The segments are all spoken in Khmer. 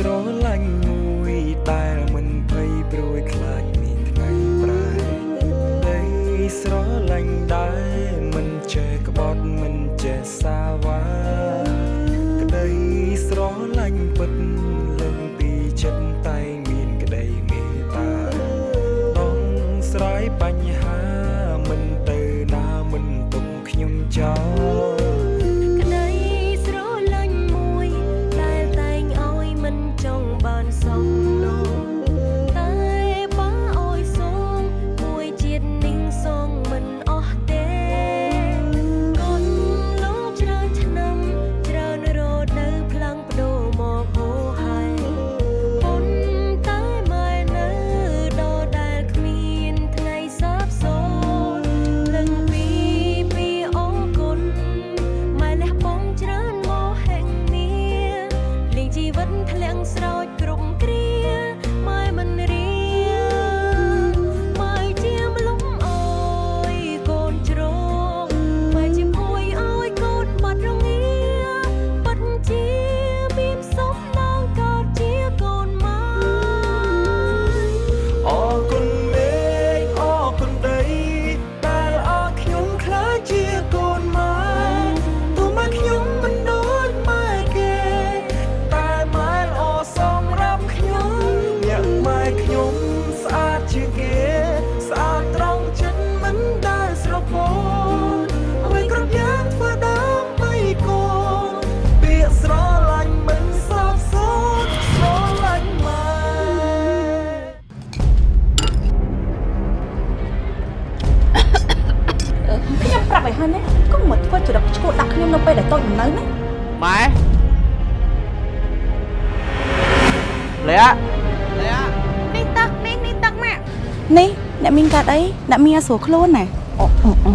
ស្រឡាញ់មួយដែលមិនភ័យព្រួយខ្លាចមានថ្ងៃប្រែដីស្រឡាញ់ដែលមិន yang serau តូចមិននៅណាម៉ែលាក់លាក់នេះទឹកនេះនេះទឹកម៉ាក់នេះអ្នកមានកាត់អីអ្នកមានឲ្យស្រួលខ្លួនណាអូអូ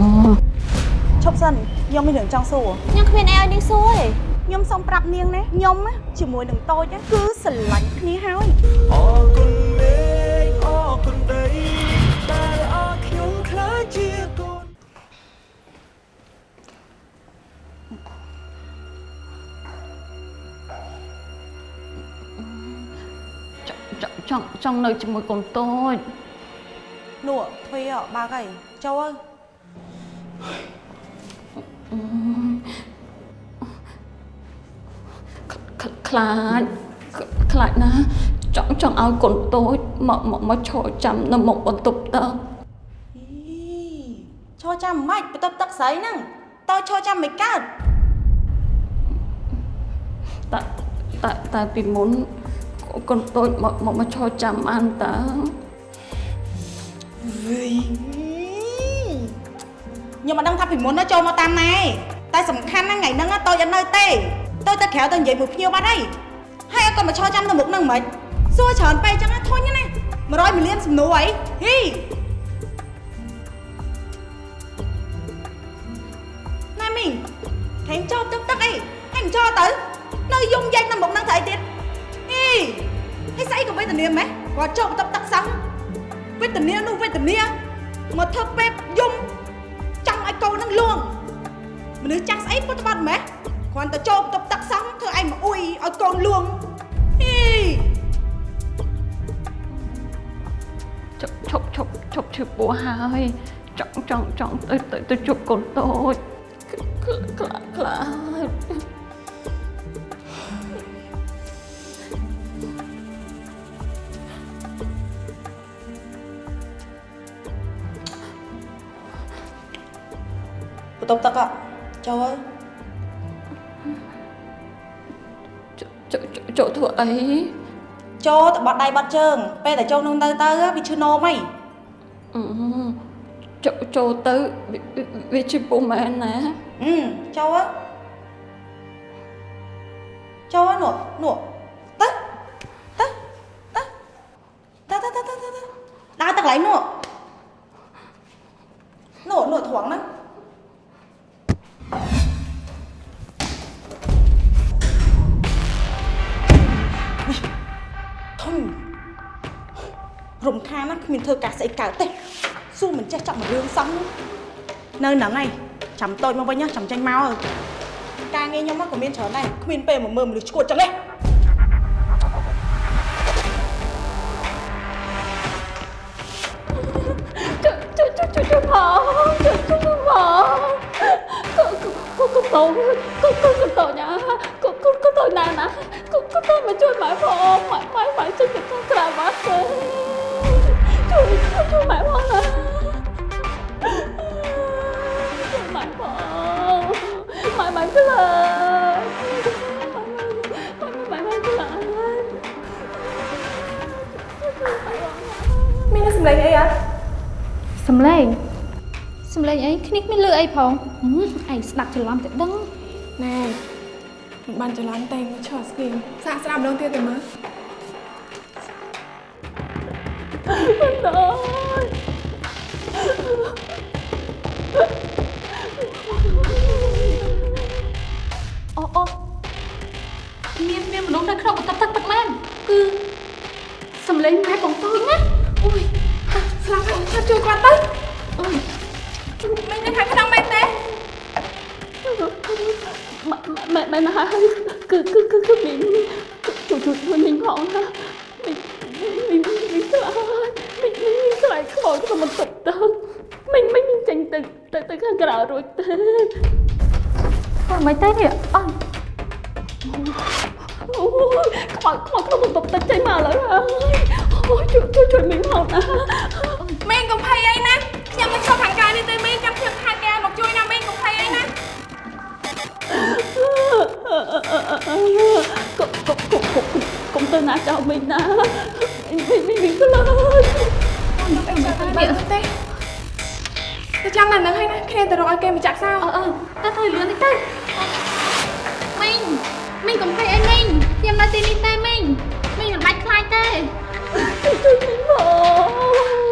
ឈប់សិនខ្ញុំមានរឿងចង់សួរខ្ញុំគ្មានអីឲ្យនាងសួរទេខ្ញុំសូមប្រាប់នាងណាខ្ញុំណាជាមួយនឹងតូចណាគឺស្រឡាញ់គ្នាហើយអរគុណមេឃអរគុណដី ង់ចង់ចង់នៅជាមួយកូនតូចនោះទ្វីអបើកហើយចូលអើយខ្ខ្លាចខ្ខ្លាចណាចង់ចង់ឲ្យកូនតូចមកមកមកឈរចាំនៅមុខបន្ទប់តើអីឈរចាំមិនខ្មិចបន្ទប់ទឹកស្រីហ្នឹងតើឈរចាំមិនកើតតែតែតែពីមុន កូនតូចមកមកមកឈរចាំបានតើខ្ញុំមិនដឹងថាពីមុនណាចូលមកតាមណាឯងតែសំខាន់ណាស់ថ្ងៃហ្នឹងណាតូចអត់នៅទេតូចទៅក្រៅទៅនិយាយមួយភ្ញៀវបាត់ហើយហើយអត់ក៏មកឈរចាំនៅមុខហ្នឹងមិនសួរច្រើនពេកចឹងណាធុញណា100មីលានសំណួរអីហ៊ីណែមីងថែមចូលទឹកទឹកអីហែងចូលទៅនៅយំយ៉ាច់នៅមុខហ្នឹងទៅអីទៀតអី ហើយស្អីក៏វេទនាម៉េះគាត់ចូលបន្ទប់ទឹកសឹងវេទនានោះវេទនាមកធ្វើពេបយំចង់ឲ្យកូននឹងលួងមនុស្សចាស់ស្អីពុតបាត់ម៉េះគ្រាន់តែចូលបន្ទប់ទឹកសង់ធ្វើឯងមកអ៊ុយឲ្យកូនលួងហីឈប់ឈប់ឈប់ឈប់ឈឺពោះហើយចង់ចង់ចង់ទៅទៅទៅជួបកូនតូចខ្ខ្លាចខ្លា បន្ទប់ទឹកអ่ะចូលហើយចចចូលធ្វើអីចូលទៅបាត់ដៃបាត់ជើង ពេលតែចូលនឹងទៅទៅវាឈឺនោមហីអឺចូលចូលទៅវាវាវាជាពុះមែនណាអឺចូលហើយចូលហើយនោះនោះ sẽ cào tê. Su mình chết trọng một rương sống Nơi nắng này, Chấm tôi mong với nhá, chấm tranh mau rồi. Ca nghe nhau mắt của miên chó này, Không miên bề mà mơ mà được chuột chẳng đấy. Chú chú bỏ. Chú chú chú bỏ. Cô cô cô cô tổ Cô cô cô tổ nhà. Cô cô cô tổ nào nè. Cô cô mà chui mãi bỏ. Mãi mãi mãi trên cái thang cả bác cơ ជួយម៉ែផងម៉ែម៉ែម៉ែជួយទៅក្រៅមកទេជួយជួយម៉ែផងណាជួយម៉ែផងម៉ែម៉ែខ្លាម៉ែម៉ែខ្លាមានសម្លេងអីអត់សំឡេងសំឡេងអីគ្នាគ្មានលឺអីផងហឹមឯងស្ដាប់ច្រឡំតែដឹងណែមិនបានច្រឡំទេមកឈរស្គីមសាកស្ដាប់ម្ដងទៀតទៅមើល អូអូមានមានមនុស្សនៅក្នុងបន្ទប់ទឹកទឹកមែនគឺសំឡេងម៉ែបងតូចណាអូយស្លាប់ហើយថាជួយគាត់ទៅអូយមិននៅ ខ្លាចខ្មោចក្នុងបន្ទប់ទឹកមីងមីងចេញទៅទៅទៅខាងក្រៅរួចទេគាត់មិនទេនេះអើយអូយខ្មោចខ្មោចក្នុងបន្ទប់ទឹកចេញមកឥឡូវហើយអូយជួយជួយជួយមីងផងណាមេងកុំភ័យអីណាខ្ញុំមិនឈប់ខាងក្រៅនេះទេមេងចាំខ្ញុំហៅគេមកជួយណាមេងកុំភ័យអីណាកុំកុំកុំកុំកុំទៅណាចោលមីងណាមីងមីងមីងខ្លាច នេះទេទៅចាំណាស់ហ្នឹងហើយណាគ្នាទៅរកឲ្យគេមកចាក់សោអឺអឺទៅទៅលឿនតិចទៅមីងមីងកុំភ័យអីមីងខ្ញុំនៅទីនេះទេមីងមីងមិនបាច់ខ្លាចទេជួយមីងផង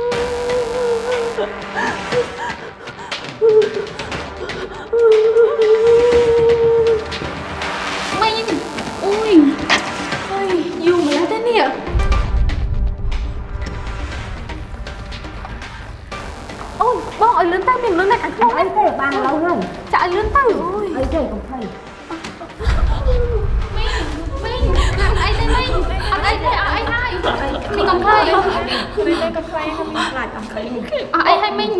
ឲ្យលឿនទៅមានមនុស្សនៅខាងក្នុងអីទេបានឡូវហើយចាក់ឲ្យលឿនទៅអូយអីទេកុំភ័យមីងមីងអត់អីទេមីងអត់អីទេអត់អីហើយមីងកុំភ័យមេងមេងកុំភ័យហើយមេងខ្លាចអត់ភ័យអត់អីហើយមីង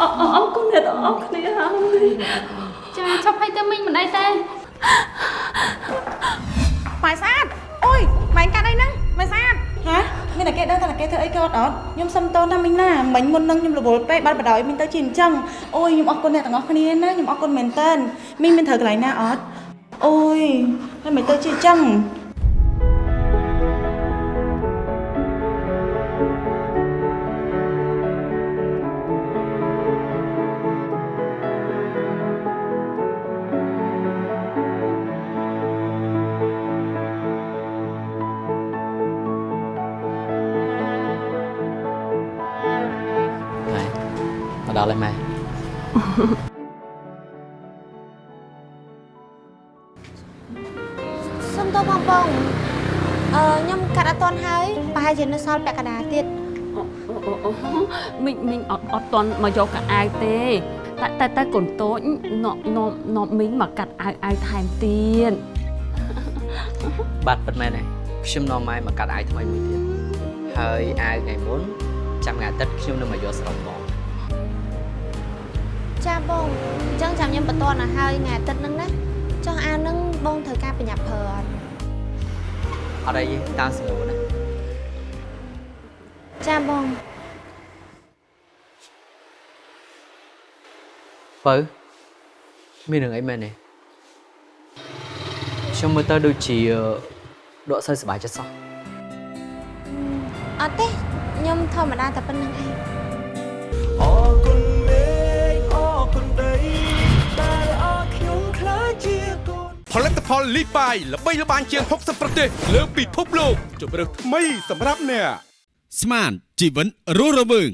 អរអរគុណអ្នកទាំងអស់គ្នាហើយចាឈប់ហើយទៅមីងមិនអីទេម៉ែស្អាតអូយម៉ែកាត់អីហ្នឹងម៉ែស្អាតហ៎ មានតែគេដឹងថាគេធ្វើអីគាត់អត់ខ្ញុំសុំតនថាមីងណាមិញមុននឹងខ្ញុំរវល់ពេកបាត់បដ ாய் មីងទៅជាអញ្ចឹងអូយខ្ញុំអរគុណអ្នកទាំងអស់គ្នាណាខ្ញុំអរគុណមែនតើមីងមានត្រូវកន្លែងណាអត់អូយហើយមិនទៅជាអញ្ចឹង ដល់ហើយម៉ែសុំទោសបងបងអឺខ្ញុំកាត់អត់ទាន់ហើយប្រហែលជានៅសល់ពាក់កណ្ដាលទៀតមីងមីងអត់អត់តន់មកយកកាអាវទេតែតែតែកូនតូចនំនំនំមីងមកកាត់អាវអាវថែមទៀតបាទពិតមែនហើយខ្ញុំនាំម៉ែមកកាត់អាវថ្មីមួយទៀតហើយអាវថ្ងៃមុនចាំថ្ងៃអាទិត្យខ្ញុំនឹងមកយកស្រុកបងចា បងអញ្ចឹងចាំខ្ញុំបន្តទៅហើយថ្ងៃអាទិត្យហ្នឹងណាចុះអាវហ្នឹងបងត្រូវការប្រញាប់ប្រើអត់អត់អីទេតាមសំណួរណាចាបងបើមានរឿងអីមែនទេខ្ញុំមើលទៅដូចជាដកសូវសប្បាយចិត្តសោះអត់ទេខ្ញុំធម្មតាតែប៉ុណ្្នឹងឯង គុណដីដែលអរខ្ញុំខ្លាចជាកូនផលិតផលលីបាយល្បីល្បាញជាង60ប្រទេស លើពិភពលោកជម្រើសថ្មីសម្រាប់អ្នកស្មានជីវិតរស់រវើង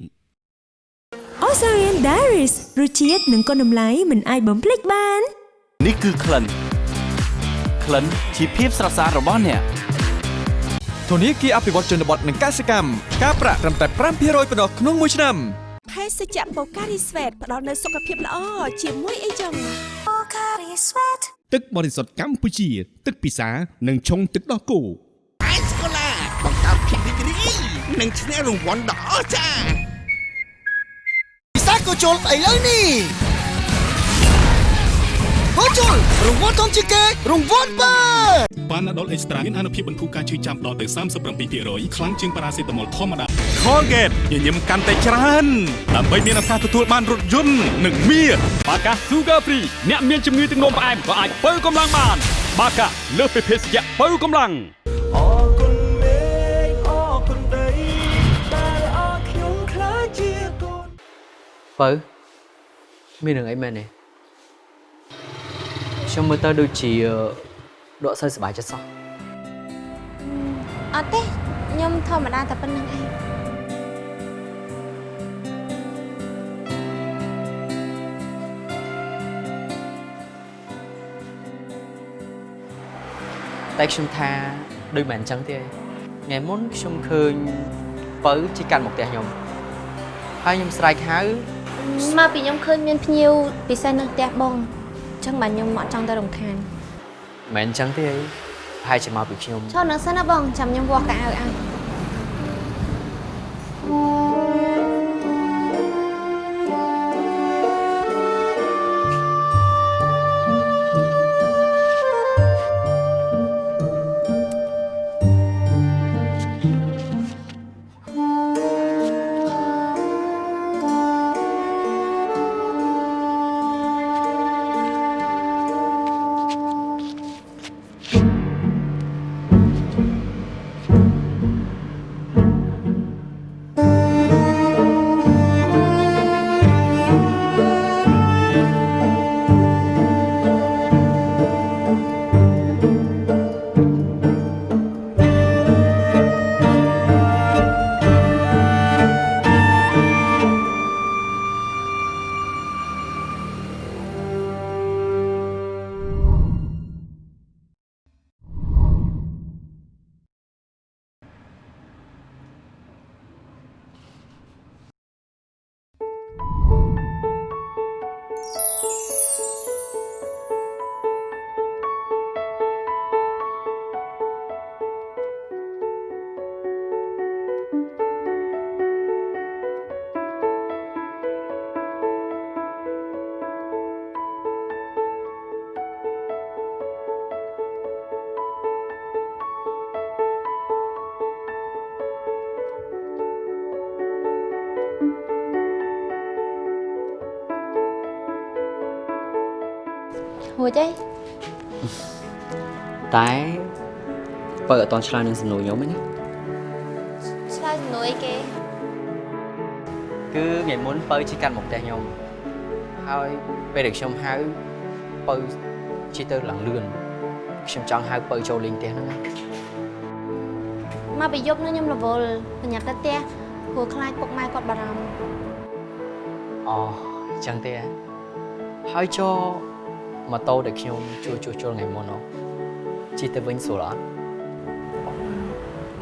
Osarian Diaries រសជាតិនិងគុណតម្លៃមិនអាចបំភ្លេចបាន នេះគឺក្លិនក្លិនជាភាពស្រស់ស្អាតរបស់អ្នកធនាគារអភិវឌ្ឍជនបទនិងកសិកម្មការប្រាក់ត្រឹមតែ5%ប៉ុណ្ណោះក្នុងមួយឆ្នាំ ភេសជ្ជៈ Pocari Sweat ផ្ដល់នូវសុខភាពល្អជាមួយអីចឹង Pocari Sweat ទឹកបរិសុទ្ធកម្ពុជា ទឹកពិសានិងឆុងទឹកដោះគោអាយស្កូឡាបង្កើតភាពរីករាយនិងឈ្នះរង្វាន់ដ៏អស្ចារ្យពិសាក៏ចូលឥឡូវនេះ ហូជុលរង្វាន់ធំជាងគេរង្វាន់បើប៉ាណាដុលអេកស្ត្រាមានអនុភាពបន្ធូរការឈឺចាំដល់ទៅ37%ខ្លាំងជាងប៉ារ៉ាសេតាមុលធម្មតា Colgate ញញឹមកាន់តែច្រើនដើម្បីមានឱកាសទទួលបានរថយន្តនិងមាសបាកា Sugar Free អ្នកមានជំងឺទឹកនោមផ្អែមក៏អាចបើកម្លាំងបាន បាកាលើសពីភេសជ្ជៈបើកម្លាំងអរគុណមេឃអរគុណដីដែលអរខ្ញុំខ្លាចជាកូនបើមានរឿងអីមែនទេ ខ្ញុំមើលទៅដូចជាដកសើសប្បាយចិត្តសោះអត់ទេខ្ញុំធម្មតាតែប៉ុណ្្នឹងឯងតែខ្ញុំថាដូចមិនអញ្ចឹងទេថ្ងៃមុនខ្ញុំឃើញបើជិះកាន់មកផ្ទះខ្ញុំហើយខ្ញុំស្រែកហៅមកពីខ្ញុំឃើញមានភ្ញៀវពិសេសនៅផ្ទះបងអញ្ចឹងបាទខ្ញុំអត់ចង់ទៅរំខានមិនអញ្ចឹងទេប្រហែលជាមកពីខ្ញុំឈរនៅសិនណាបងចាំខ្ញុំវាស់កៅអៅឲ្យរួចអីតែបើអត់តន់ឆ្លើយនឹងសំណួរខ្ញុំទេណាឆ្លើយសំណួរអីគេគឺថ្ងៃមុនបើជិះកាន់មកផ្ទះខ្ញុំហើយពេលដែលខ្ញុំហៅបើជិះទៅឡើងលឿនខ្ញុំចង់ហៅបើចូលលេងផ្ទះហ្នឹងណាមកពីយប់នេះខ្ញុំរវល់ប្រញាប់ទៅផ្ទះព្រោះខ្លាចពុកម៉ែគាត់បារម្ភអូអញ្ចឹងទេហ៎ហើយចូល ម៉ូតូដែលខ្ញុំជួយជួសជុលថ្ងៃមុននោះជិះទៅវិញស្រួលអត់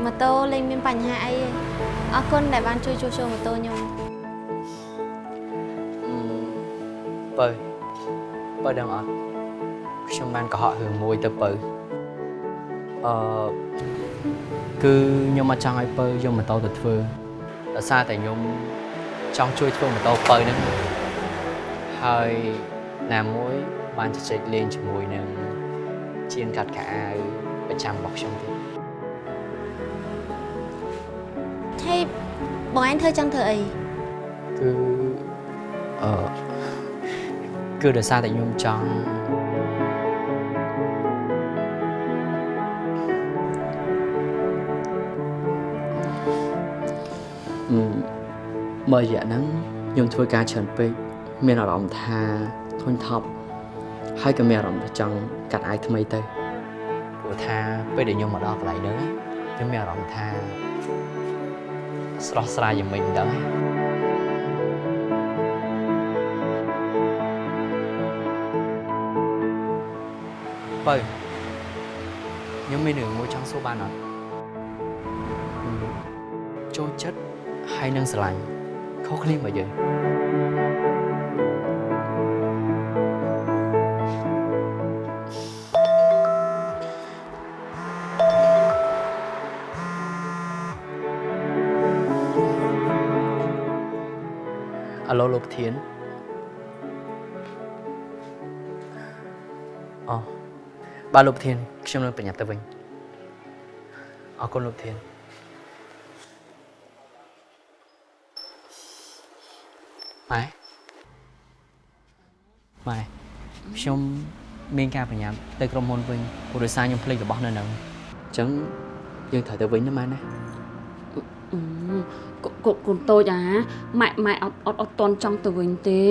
ម៉ូតូលេងមានបញ្ហាអីទេអរគុណដែលបានជួយជួសជុលម៉ូតូខ្ញុំបើបើដឹងអត់ខ្ញុំបានកុហករឿងមួយទៅបើអឺគឺខ្ញុំអត់ចង់ឲ្យបើយកម៉ូតូទៅធ្វើដោយសារតែខ្ញុំចង់ជួយធ្វើម៉ូតូបើហ្នឹងហើយណាមួយ បានជជែកលេងជាមួយនឹងជាងកាត់ខោអាវប្រចាំរបស់ខ្ញុំទៀតហើយបងឯងធ្វើចឹងធ្វើអីគឺអឺគឺដោយសារតែខ្ញុំចង់អឺមើលរយៈហ្នឹងខ្ញុំធ្វើការច្រើនពេកមានអារម្មណ៍ថាធុញថប់ ហើយក៏មានអារម្មណ៍ថាចង់កាត់អាយថ្មីទៅព្រោះថាពេលដែលខ្ញុំមកដល់កន្លែងហ្នឹងខ្ញុំមានអារម្មណ៍ថាស្រស់ស្រាយយ៉ាងម៉េចមិនដឹងទេបើខ្ញុំមានរឿងមួយចង់សួរបានអត់អឺចូលចិត្តហើយនឹងស្រឡាញ់ខុសគ្នាមកយើង អាឡូលោកធានបាទលោកប្រធានខ្ញុំនឹងប្រញាប់ទៅវិញអរគុណលោកប្រធានម៉ែម៉ែខ្ញុំមានការប្រញាប់ទៅក្រុមហ៊ុនវិញព្រោះដោយសារខ្ញុំភ្លេចរបស់នៅនឹងអញ្ចឹងយើងត្រូវទៅវិញណាម៉ែណាអឺ កូនកូនកូនតូចអាម៉ែម៉ែអត់អត់អត់តន់ចង់ទៅវិញទេ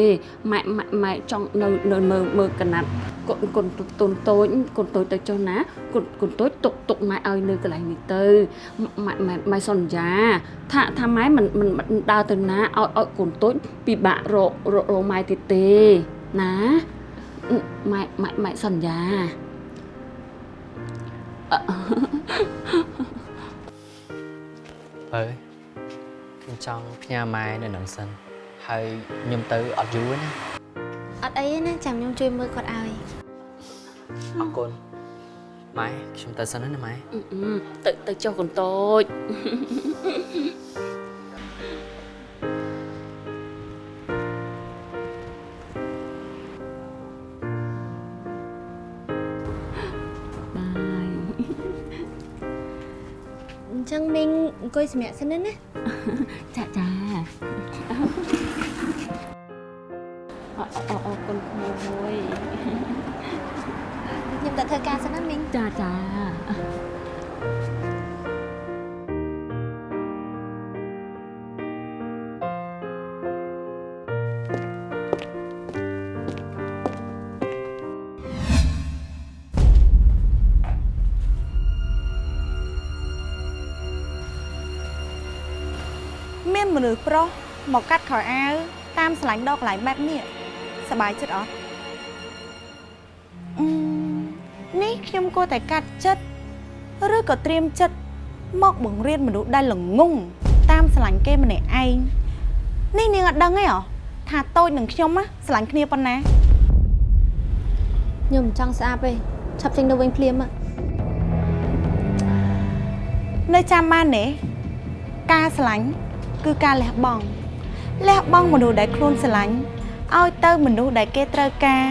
ម៉ែម៉ែម៉ែចង់នៅនៅមើលមើលកណាត់កូនកូនតូចតូចតូចកូនតូចទៅចុះណាកូនកូនតូចទុកទុកម៉ែឲ្យនៅកន្លែងនេះទៅម៉ែម៉ែម៉ែសន្យា ថាថាម៉ែមិនមិនមិនដើរទៅណាឲ្យឲ្យកូនតូចពិបាករករករម៉ែទៀតទេណាម៉ែម៉ែម៉ែសន្យាអឺ បើខ្ញុំចង់ផ្ញើម៉ែនៅនឹងសិនហើយខ្ញុំទៅអត់យូរទេណាអត់អីទេណាចាំខ្ញុំជួយមើលគាត់ឲ្យអរគុណម៉ែខ្ញុំទៅសិនណាម៉ែអឺទៅទៅចុះកូនតូច ចឹងមីងអង្គុយសម្រាប់សិនណាចាចាអអអអរគុណក្មួយខ្ញុំទៅធ្វើការសិនណាមីងចាចា មកកាត់ខោអាវតាមស្លាញ់ដកកន្លែងបែបនេះសប្បាយចិត្តអត់អឺនេះខ្ញុំគួរតែកាត់ចិត្តឬក៏ត្រៀមចិត្តមកបង្រៀនមនុស្សដែលល្ងងតាមស្លាញ់គេម្នាក់ឯងនេះនាងអត់ដឹងទេហ៎ថាតូចនឹងខ្ញុំណាស្លាញ់គ្នាប៉ុណ្ណាខ្ញុំមិនចង់ស្អាប់ទេឆាប់ចេញទៅវិញភ្លាមមកនៅចាំបានទេការស្រឡាញ់គឺការលះបង់ លះបង់មនុស្សដែលខ្លួនស្រឡាញ់ឲ្យទៅមនុស្សដែលគេត្រូវការ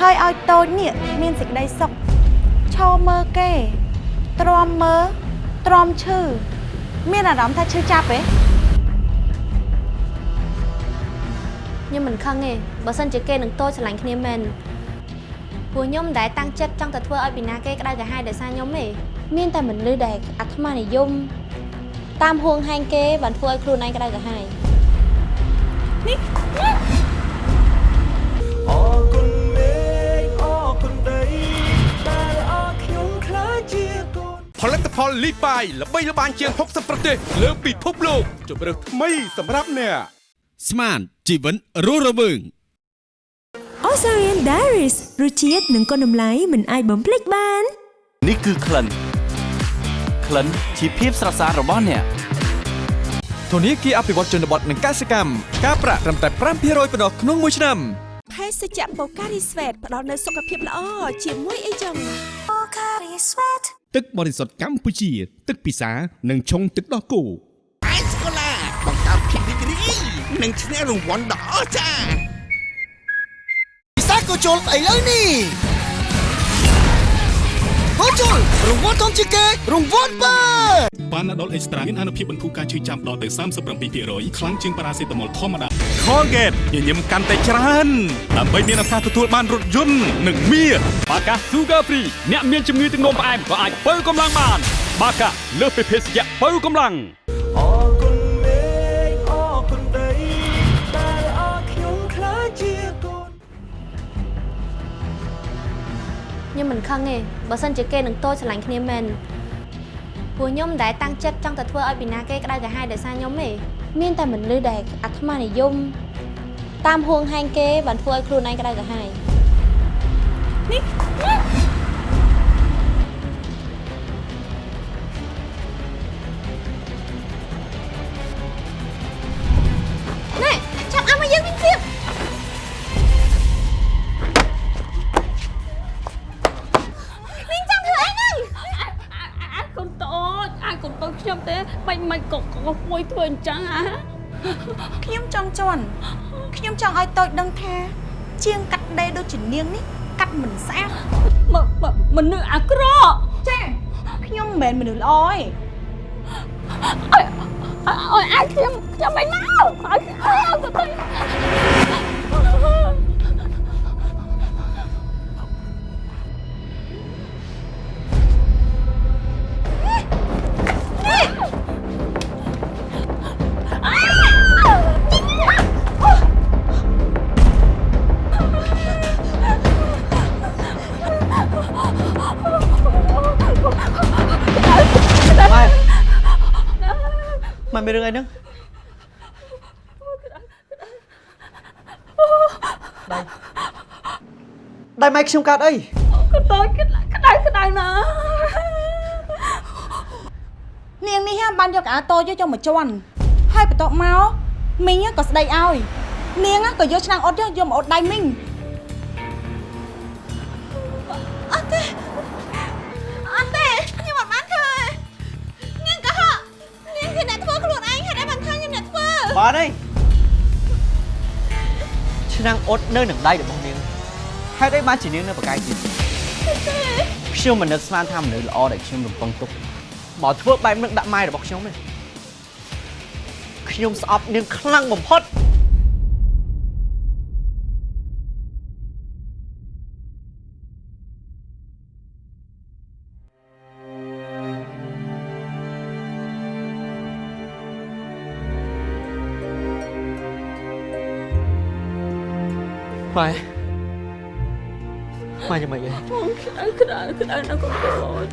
ហើយឲ្យតូចនេះមានសេចក្តីសុខឈរមើលគេទ្រាំមើលទ្រាំឈឺមានអារម្មណ៍ថាឈឺចាប់ទេខ្ញុំមិនខឹងទេបើសិនជាគេនឹងតូចឆ្លាញ់គ្នាមែនព្រោះខ្ញុំមិនដែលតាំងចិត្តចង់ទៅធ្វើឲ្យពីណាគេក្តៅក្រហាយដោយសារខ្ញុំទេមានតែមនុស្សដែលអាត្មានិយមតាមហួងហែងគេបានធ្វើឲ្យខ្លួនឯងក្តៅក្រហាយ នេះអរគុណមេឃអរគុណដីដែលអរខ្ញុំខ្លាចជាកូនផលិតផលលីបាយល្បីល្បាញជាង60ប្រទេសលើពិភពលោកជម្រើសថ្មីសម្រាប់អ្នកស្មានជីវិនរស់រវើង Osarian Diaries រសជាតិនិងគុណតម្លៃមិនអាចបំភ្លេចបាន នេះគឺក្លិនក្លិនជាភាពស្រស់ស្អាតរបស់អ្នក ធនាគារអភិវឌ្ឍជនបទនិងកសិកម្មការប្រាក់ត្រឹមតែ5%ប៉ុណ្ណោះក្នុងមួយឆ្នាំភេសជ្ជៈ Pocari Sweat ផ្ដល់នូវសុខភាពល្អជាមួយអីចឹង Pocari Sweat ទឹកបរិសុទ្ធកម្ពុជា ទឹកពិសានិងឆុងទឹកដោះគោអេសកូឡាបង្កើតភាពរីករាយនិងឈ្នះរង្វាន់ដ៏អស្ចារ្យពិសាក៏ជុលឥឡូវនេះ ហូជុលរង្វាន់ធំជាងគេរង្វាន់បើប៉ាណាដុលអេកស្ត្រាមានអនុភាពបន្ធូរការឈឺចាំដល់ទៅ37%ខ្លាំងជាងប៉ារ៉ាសេតាមុលធម្មតា Colgate ញញឹមកាន់តែច្រើនដើម្បីមានឱកាសទទួលបានរថយន្តនិងមាសបាកា Sugar Free អ្នកមានជំងឺទឹកនោមផ្អែមក៏អាចបើកម្លាំងបាន បាកាលើសពីភេសជ្ជៈបើកម្លាំង ខ្ញុំមិនខឹងទេបើសិនជាគេនឹងតូចឆ្លាញ់គ្នាមែនព្រោះខ្ញុំមិនដែលតាំងចិត្តចង់ទៅធ្វើឲ្យពីណាគេក្តៅក្រហាយដោយសារខ្ញុំទេមានតែមនុស្សដែលអាត្មានិយមតាមហួងហែងគេបានធ្វើឲ្យខ្លួនឯងក្តៅក្រហាយនេះ ទេបាញ់មិនក៏ក៏មួយធ្វើអញ្ចឹងអាខ្ញុំចង់ជន់ខ្ញុំចង់ឲ្យតូចដឹងថា ជាងកាត់ដេរដូចជានាងនេះកាត់មិនស្អាតមនុស្សអាក្រក់ចាខ្ញុំមិនមែនមនុស្សល្អទេអើយអាចខ្ញុំខ្ញុំមិនមកអើយអើយ ម៉ែម៉ែមានរឿងអីហ្នឹងដៃដៃម៉ែខ្ញុំកាត់អីក៏តូចក្តៅក្តៅក្តៅណានាងនេះហ่าបានយកអាតូចយកមកជន់ហើយបន្ទាប់មកមីងក៏ស្ដីឲ្យនាងក៏យកឆ្នាំងអត់យកយកមកអត់ដៃមីង បានហើយឆ្នាំងអត់នៅនឹងដៃរបស់នាងហេតុអីបានជានាងនៅប្រកែកទៀតខ្ញុំមិននឹកស្មានថាមនុស្សល្អដែលខ្ញុំរំពឹងទុកមកធ្វើបែបនឹងដាក់ម៉ែរបស់ខ្ញុំទេខ្ញុំស្អប់នាងខ្លាំងបំផុត ម៉ែម៉ែយ៉ាងម៉េចអីក្តៅក្តៅក្តៅណាស់កូនតូច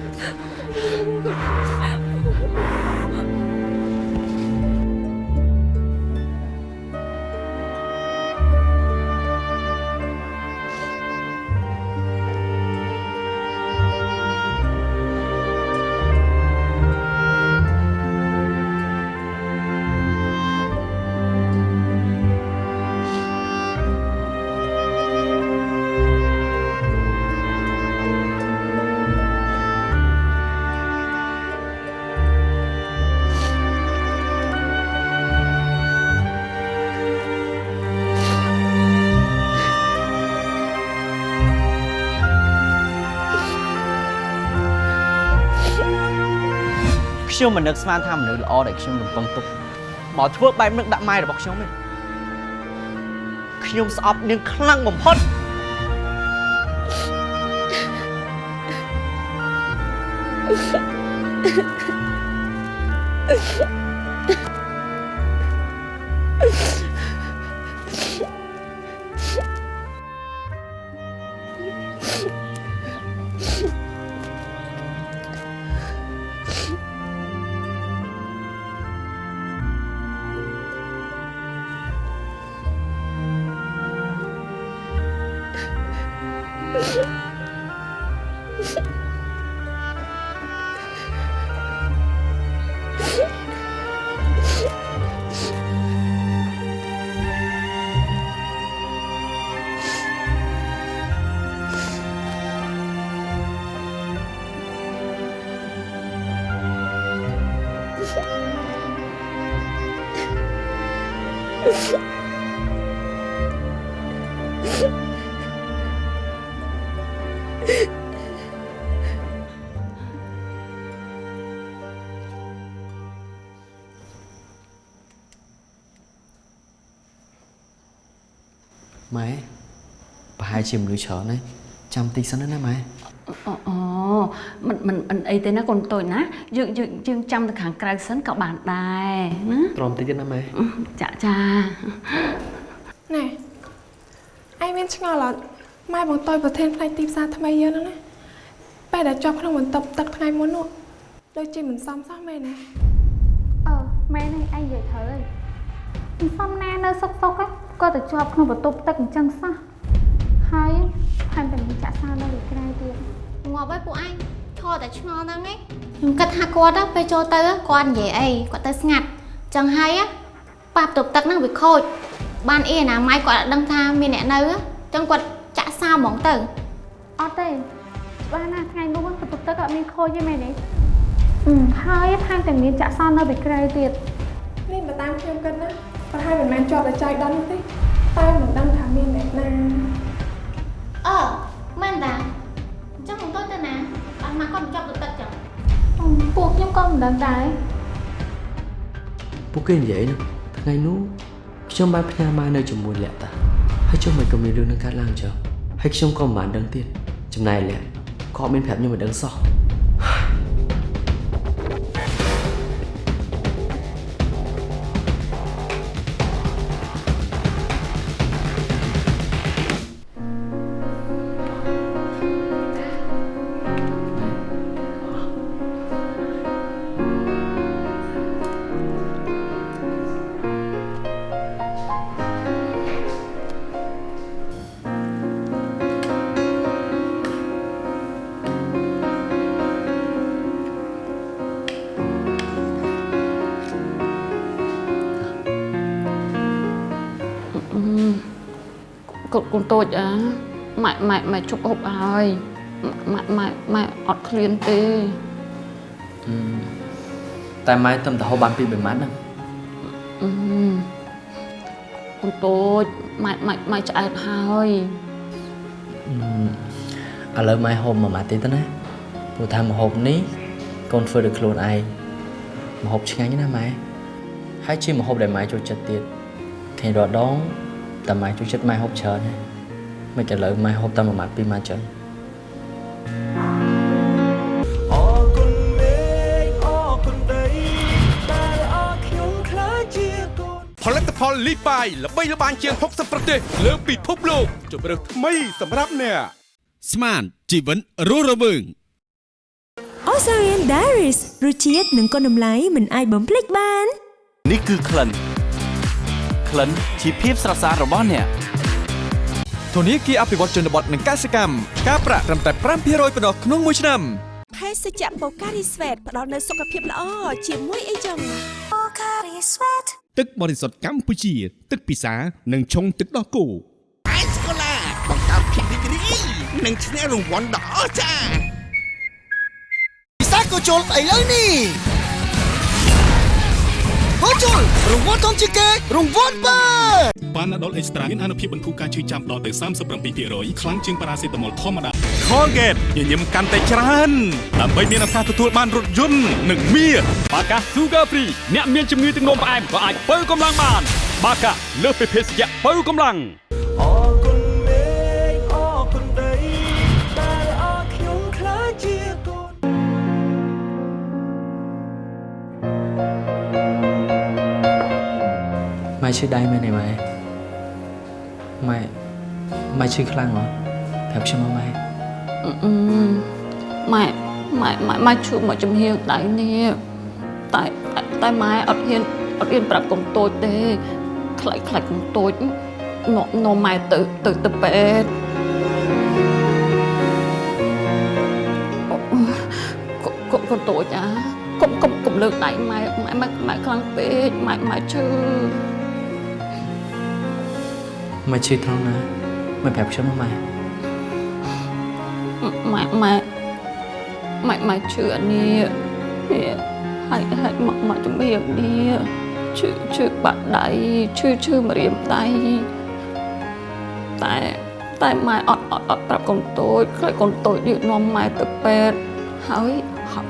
ខ្ញុំមិននឹកស្មានថាមនុស្សល្អដែលខ្ញុំរំពឹងទុកមកធ្វើបែបនឹងដាក់ម៉ែរបស់ខ្ញុំទេខ្ញុំស្អប់នាងខ្លាំងបំផុតម៉ែ ហែលជាមនុស្សច្រើនហើយចាំតិចសិនណាម៉ែអូអូមិនមិនមិនអីទេណាកូនតូចណាយើងយើងយើងចាំទៅខាងក្រៅសិនក៏បានដែរណាទ្រាំតិចទៀតណាម៉ែចាចាណែឯងមានឆ្ងល់អត់ម៉ែបងតូចប្រធានផ្នែកទីផ្សារថ្មីយើងហ្នឹងណាពេលដែលជាប់ក្នុងបន្ទប់ទឹកថ្ងៃមុននោះដូចជាមិនសមសោះមែនណាអឺមែនហើយឯងនិយាយត្រូវហើយមិនសមណានៅសុកសុកហ្នឹងក៏ទៅជាប់ក្នុងបន្ទប់ទឹកអញ្ចឹងសោះ ហើយថែមទាំងមានចាក់សានៅលើក្រៅទៀតងាប់ហើយពួកឯងឈរតែឆ្ងល់ហ្នឹងឯងខ្ញុំគិតថាគាត់ទៅពេលចូលទៅគាត់និយាយអីគាត់ទៅស្ងាត់ចឹងហើយប៉ះបន្ទប់ទឹកហ្នឹងវាខូចបានអីអនាម័យគាត់អត់ដឹងថាមានអ្នកនៅចឹងគាត់ចាក់សាហ្មងទៅអត់ទេច្បាស់ណាស់ថ្ងៃនោះបន្ទប់ទឹកអត់មានខូចទេមែនទេអឺហើយថែមទាំងមានចាក់សានៅពីក្រៅទៀតនេះបើតាមខ្ញុំគិតណាប្រហែលមិនមែនជាប់តែចៃដន្យទេតែមិនដឹងថាមានអ្នកណា អឺតាអញ្ចឹងបងតូចទៅណាបានមកគាត់ចាប់ទៅទឹកចឹងពួកខ្ញុំក៏មិនដឹងដែរពួកគេនិយាយនោះថ្ងៃនោះខ្ញុំបានផ្ញើម៉ែនៅជាមួយលក្ខតាហើយចុះមិនក៏មានរឿងនឹងកើតឡើងចុះហើយខ្ញុំក៏មិនបានដឹងទៀតចំណែកលក្ខក៏អត់មានប្រាប់ខ្ញុំមិនដឹងសោះ កូនកូនតូចអាម៉ែម៉ែម៉ែជប់ហូបហើយម៉ែម៉ែម៉ែអត់ឃ្លានទេតែម៉ែទំទៅហូបបានពី3ម៉ាត់ហ្នឹងអឺកូនតូចម៉ែម៉ែម៉ែឆ្អែតហើយឥឡូវម៉ែហូបមួយម៉ាត់ទៀតទៅណាព្រោះថាម្ហូបនេះកូនធ្វើដោយខ្លួនឯងម្ហូបឆ្ងាញ់ណាស់ម៉ែហើយជាម្ហូបដែលម៉ែចូលចិត្តទៀតឃើញរាល់ដង តែម៉ែចូលចិត្តម៉ែហូបច្រើនណាមិនឥឡូវម៉ែហូបតែមួយម៉ាត់ពីរម៉ាត់ចឹងអរគុណមេឃអរគុណដីដែលអរខ្ញុំខ្លាចជាកូនផលិតផលលីបាយល្បីល្បាញជាង60ប្រទេស លើពិភពលោកជម្រើសថ្មីសម្រាប់អ្នកស្មានជីវិតរស់រវើង Osarian Diaries រសជាតិនិងគុណតម្លៃមិនអាចបំភ្លេចបាន នេះគឺក្លិន ក្លិនជាភាពស្រស់ស្អាតរបស់អ្នកធនាគារអភិវឌ្ឍជនបទនិងកសិកម្មការប្រាក់ត្រឹមតែ5%ប៉ុណ្ណោះក្នុងមួយឆ្នាំភេសជ្ជៈ Pocari Sweat ផ្ដល់នូវសុខភាពល្អជាមួយអីចឹង Pocari Sweat ទឹកបរិសុទ្ធកម្ពុជា ទឹកពិសានិងឆុងទឹកដោះគោអេស្កូឡាបង្កើតភាពរីករាយនិងឈ្នះរង្វាន់ដ៏អស្ចារ្យពិសាកូជុលឥឡូវនេះ កូជុលរង្វាន់ធំជាងគេរង្វាន់បើប៉ាណាដុលអេកស្ត្រាមានអនុភាពបន្ធូរការឈឺចាំដល់ទៅ37%ខ្លាំងជាងប៉ារ៉ាសេតាមុលធម្មតា Colgate ញញឹមកាន់តែច្រើនដើម្បីមានឱកាសទទួលបានរថយន្តនិងមាសបាកា Sugar Free អ្នកមានជំងឺទឹកនោមផ្អែមក៏អាចបើកម្លាំងបាន បាកាលើសពីភេសជ្ជៈបើកម្លាំង ម៉ែឈឺដៃមែនទេម៉ែម៉ែម៉ែឈឺខ្លាំងហ៎ប្រាប់ខ្ញុំមកម៉ែអឺម៉ែម៉ែម៉ែម៉ែជួបមកចំហៀងដៃនេះតែតែតែម៉ែអត់ហ៊ានអត់ហ៊ានប្រាប់កុំតូចទេខ្លាចខ្លាចកុំតូចនាំនាំម៉ែទៅទៅទៅពេទ្យអូកុំកុំតូចអាកុំកុំកុំលើកដៃម៉ែម៉ែម៉ែម៉ែខ្លាំងពេកម៉ែម៉ែឈឺ ម៉ែឈឺត្រង់ណាម៉ែប្រាប់ខ្ញុំមកម៉ែម៉ែម៉ែម៉ែម៉ែឈឺអានេះនេះហើយហើយមកមកជំរាបនេះឈឺឈឺបាក់ដៃឈឺឈឺម្រាមដៃតែតែម៉ែអត់អត់អត់ប្រាប់កូនតូចខ្លាចកូនតូចនេះនាំម៉ែទៅពេទ្យហើយហើយ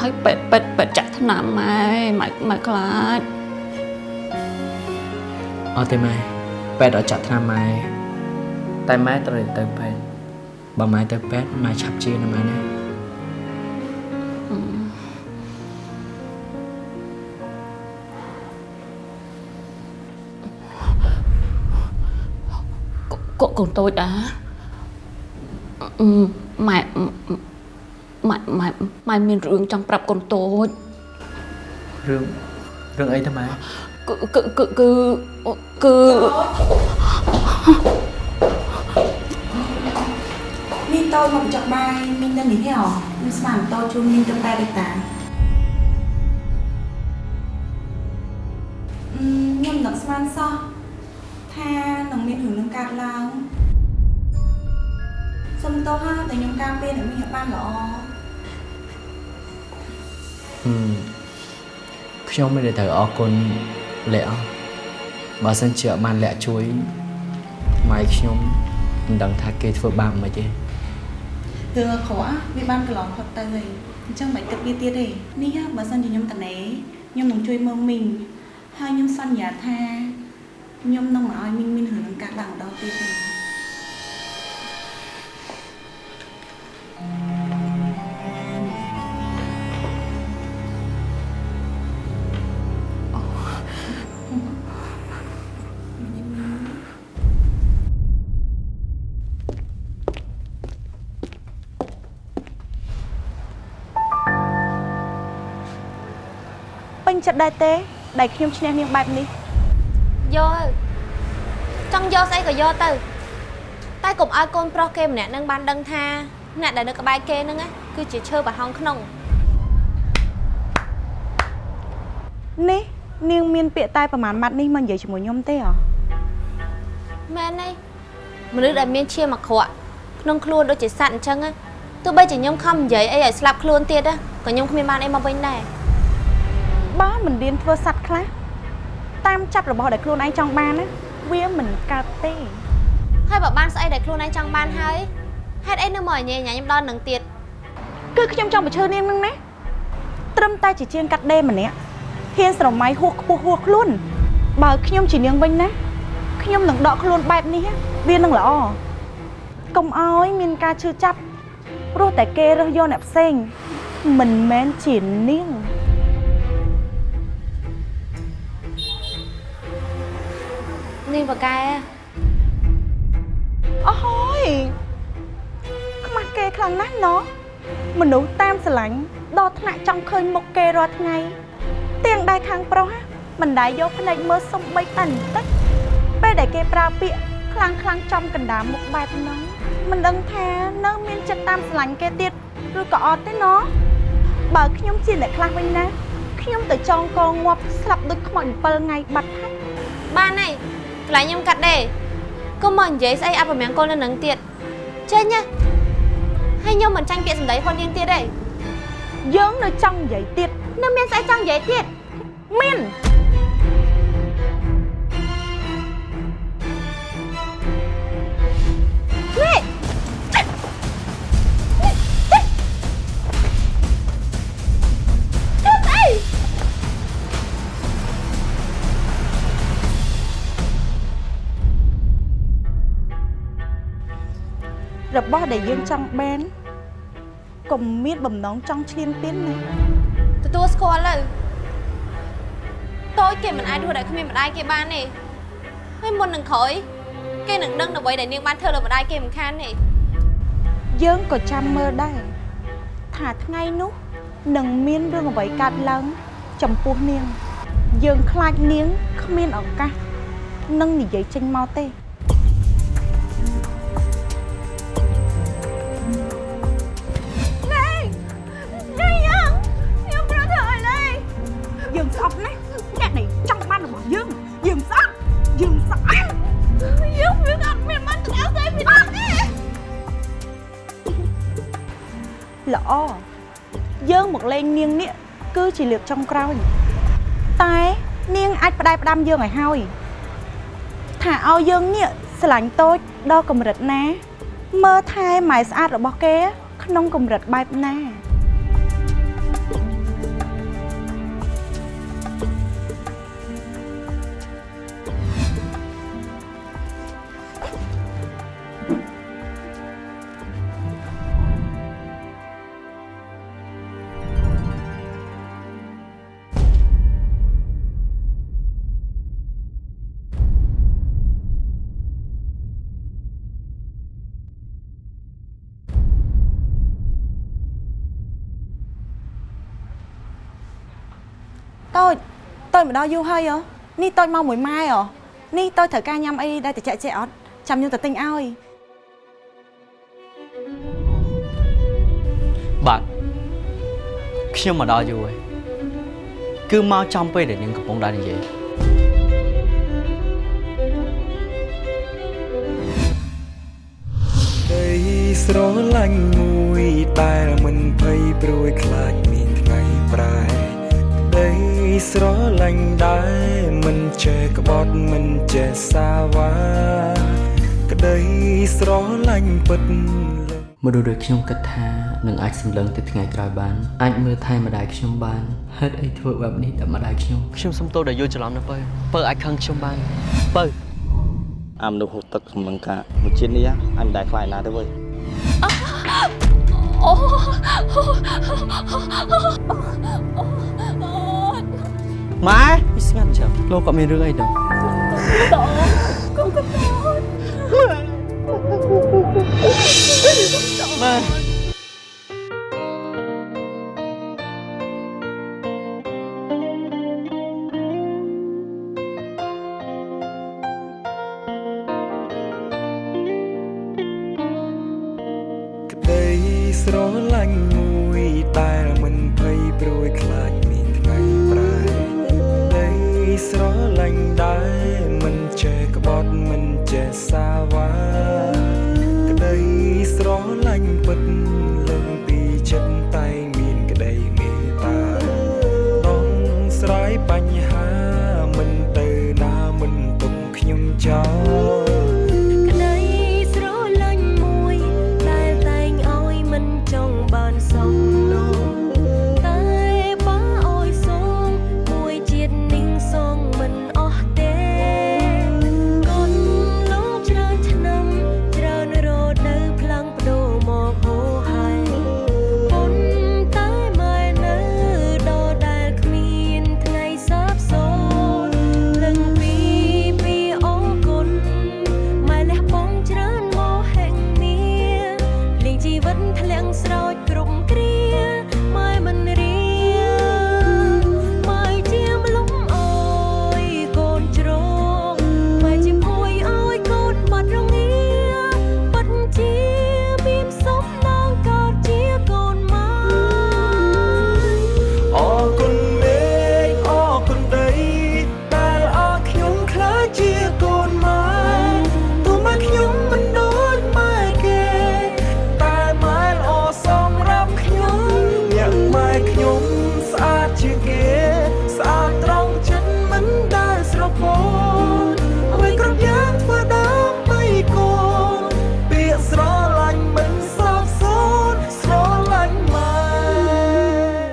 ហើយពេទ្យពេទ្យពេទ្យចាក់ថ្នាំម៉ែម៉ែម៉ែខ្លាចអត់ទេម៉ែ ពេទ្យអត់ចាក់ថ្នាំម៉ែតែម៉ែត្រូវតែទៅពេទ្យបើម៉ែទៅពេទ្យម៉ែឆាប់ជាណាម៉ែណាកូនកូនតូចអាអឺម៉ែម៉ែម៉ែម៉ែមានរឿងចង់ប្រាប់កូនតូចរឿងរឿងអីទៅម៉ែ គឺគឺគឺគឺគឺមីងតូចមកបញ្ចុកបាយមីងនៅនេះទេហ៎មីងស្មានតូចជូនមីងទៅប៉ែដូចតាអឺខ្ញុំនឹកស្មានសោះថានឹងមានរឿងនឹងកើតឡើងសុំទោសហាតែខ្ញុំការពារអ្នកមីងឲ្យបានល្អហឹមខ្ញុំមិនได้ត្រូវអរគុណ លក្ខអស់បើសិនជាអត់បានលក្ខជួយម៉ែខ្ញុំមិនដឹងថាគេធ្វើបាបមិនទេរឿងអាក្រក់វាបានកន្លងផុតទៅហើយអញ្ចឹងមិនគិតវាទៀតទេនេះបើសិនជាខ្ញុំតនេខ្ញុំនឹងជួយមើលមីងហើយខ្ញុំសន្យាថាខ្ញុំនឹងមិនឲ្យមីងមានរឿងនឹងកាត់ឡើងម្ដងទៀតទេ ចិត្តដែរទេ ដែលខ្ញុំឈ្នះនាងបែបនេះយកទៅចង់យកស្អីក៏យកទៅ តែកុំឲ្យកូនប្រុសគេម្នាក់នឹងបានដឹងថាអ្នកដែលនៅក្បែរគេហ្នឹងណាគឺជាឈើប្រហោងក្នុងនេះនាងមានពាក្យតែប្រហែលម៉ាត់នេះមកនិយាយជាមួយខ្ញុំទេអ្ហ៎មែនទេមនុស្សដែលមានឈាមអាក្រក់ក្នុងខ្លួនដូចជាសត្វអញ្ចឹងណាទោះបីជាខ្ញុំខំនិយាយអីឲ្យស្លាប់ខ្លួនទៀតណាក៏ខ្ញុំគ្មានបានអីមកវិញដែរ បើមិនរៀនធ្វើសัตว์ខ្លះតាមចាប់របស់ដែលខ្លួនឯងចង់បានណាវាមិនកើតទេហើយបើបានស្អីដែលខ្លួនឯងចង់បានហើយហេតុអីនៅមកញ៉ៃញ៉ាខ្ញុំដល់នឹងទៀតគឺខ្ញុំចង់បញ្ឈើនាងនឹងណាត្រឹមតែជាជាងកាត់ដេរម្នាក់ហ៊ានស្រមៃហួសខ្ពស់ហួសខ្លួន បើខ្ញុំជានាងវិញណាខ្ញុំនឹងដកខ្លួនបែបនេះវានឹងល្អកុំឲ្យមានការឈឺចាប់ព្រោះតែគេរើសយកអ្នកផ្សេងមិនមែនជានាង នាងបកែអស់ហើយខ្មាស់គេខ្លាំងណាស់ណោះមនុស្សតាមស្រឡាញ់ដល់ថ្នាក់ចង់ឃើញមុខគេរាល់ថ្ងៃទៀងដែរខាងប្រុសមិនដែរយកភ្នែកមើលសំបីតែបន្តិចពេលដែលគេប្រើពាក្យខ្លាំងខ្លាំងចំកណ្ដាលមុខបែបហ្នឹងមិនដឹងថានៅមានចិត្តតាមស្រឡាញ់គេទៀតឬក៏អត់ទេណោះបើខ្ញុំជាអ្នកខ្លះវិញណាខ្ញុំទៅចងកងងាប់ស្លាប់ដូចខ្មោច7ថ្ងៃបាត់ហើយបានហើយ កន្លែងខ្ញុំកាត់ដេរកុំមកនិយាយស្អីអពមង្គលនៅនឹងទៀតចេញណាហើយខ្ញុំមិនចាញ់ពាក្យសម្ដីហត់នាងទៀតទេយើងនៅចង់និយាយទៀតនៅមានស្អីចង់និយាយទៀតមាននេះ របស់ដែលយើងចង់បានកុំមានបំណងចង់ឈ្លានពានណាទទួលស្គាល់ទៅតូចគេមិនអាចរស់ដោយគ្មានម្ដាយគេបានទេហើយមុននឹងក្រោយគេនឹងដឹងអ្វីដែលនាងបានធ្វើលើម្ដាយគេមិនខានទេយើងក៏ចាំមើលដែរថាថ្ងៃនោះនឹងមានរឿងអ្វីកើតឡើងចំពោះនាង យើងខ្លាចនាងគ្មានឱកាសនឹងនិយាយចេញមកទេ ជាលើកចុងក្រោយតែនាងអាចផ្ដែផ្ដាំយើងឲ្យហើយថាឲ្យយើងនេះស្រឡាញ់តូចដល់កម្រិតណា មើលថែម៉ែស្អាតរបស់គេ ក្នុងកម្រិតបែបណា មកដល់យូរហើយហ៎នេះតូចមកមួយម៉ែហ៎នេះតូចត្រូវការញ៉ាំអីដែលតិចចេះអត់ចាំខ្ញុំទៅទិញឲ្យបាទខ្ញុំមកដល់យូរហើយគឺមកចំពេលដែលនាងកំពុងដើរនិយាយដីស្រឡាញ់មួយដែលមិនភ័យព្រួយខ្លាចមានថ្ងៃប្រែដី ស្រឡាញ់ដែលមិនចេះក្បត់មិនចេះសាវ៉ាក្តីស្រឡាញ់ពិតមនុស្សដូចខ្ញុំគិតថានឹងអាចសម្លឹងទៅថ្ងៃក្រោយបានអាចមើលថែម្ដាយខ្ញុំបានហេតុអីធ្វើបែបនេះដល់ម្ដាយខ្ញុំខ្ញុំសុំទោសដែលយល់ច្រឡំណាពើពើអាចខឹងខ្ញុំបានពើអាមនុស្សហូតទឹកសម្លឹងការមួយជាតិនេះអញមិនដែលខ្លាចណាទេវើយអូ ម៉ែស្ងាត់ចាំលោកក៏មានរឿងអីដែរតោកូនកូនម៉ែ